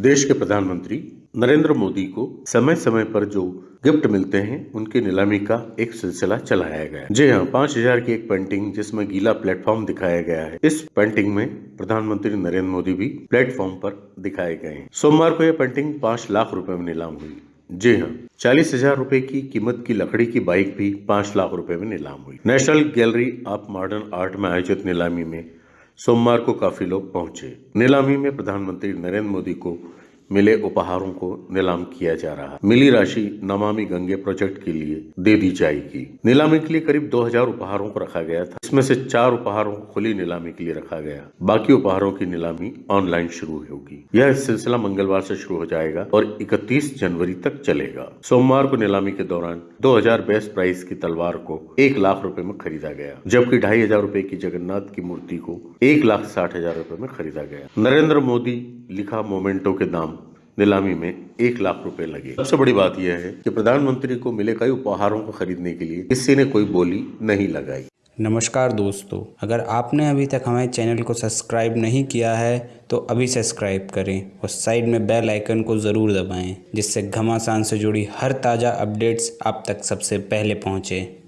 देश के प्रधानमंत्री नरेंद्र मोदी को समय समय पर जो गिफ्ट मिलते हैं, उनकी नीलामी का एक सिलसिला चलाया गया जी हाँ पाँच हज़ार की एक पेंटिंग जिसमें गीला प्लेटफॉर्म दिखाया गया है, इस पेंटिंग में प्रधानमंत्री नरेंद्र मोदी भी प्लेटफॉर्म पर दिखाए गए हैं। सोमवार को यह पेंटिंग पाँच लाख रुपए में नीलाम हुई। जी हाँ चालीस हज़ार रूपए की कीमत की लकड़ी की बाइक भी पाँच लाख रुपए में नीलाम हुई। National Gallery of Modern Art में आयोजित नीलामी में सोमवार को काफ़ी लोग पहुँचे। नीलामी में प्रधानमंत्री नरेंद्र मोदी को मिले उपहारों को नीलाम किया जा रहा है। मिली राशि नमामि गंगे प्रोजेक्ट के लिए दे दी जाएगी। नीलामी के लिए करीब 2000 उपहारों को रखा गया था। इसमें से चार उपहारों को खुली नीलामी के लिए रखा गया। बाकी उपहारों की नीलामी ऑनलाइन शुरू होगी। यह सिलसिला मंगलवार से शुरू हो जाएगा और 31 जनवरी तक चलेगा। सोमवार को नीलामी के दौरान 2000 बेस्ट प्राइस की तलवार को एक लाख रुपए में खरीदा गया, जबकि ढाई हज़ार रूपए की जगन्नाथ की मूर्ति को एक लाख साठ हज़ार रूपए में खरीदा गया। नरेंद्र मोदी लिखा मोमेंटो के दाम नीलामी में एक लाख रुपए लगे। सबसे बड़ी बात यह है कि प्रधानमंत्री को मिले कई उपहारों को खरीदने के लिए किसी ने कोई बोली नहीं लगाई। नमस्कार दोस्तों, अगर आपने अभी तक हमारे चैनल को सब्सक्राइब नहीं किया है तो अभी सब्सक्राइब करें और साइड में बेल आइकन को ज़रूर दबाएँ, जिससे घमासान से जुड़ी हर ताज़ा अपडेट्स आप तक सबसे पहले पहुँचें।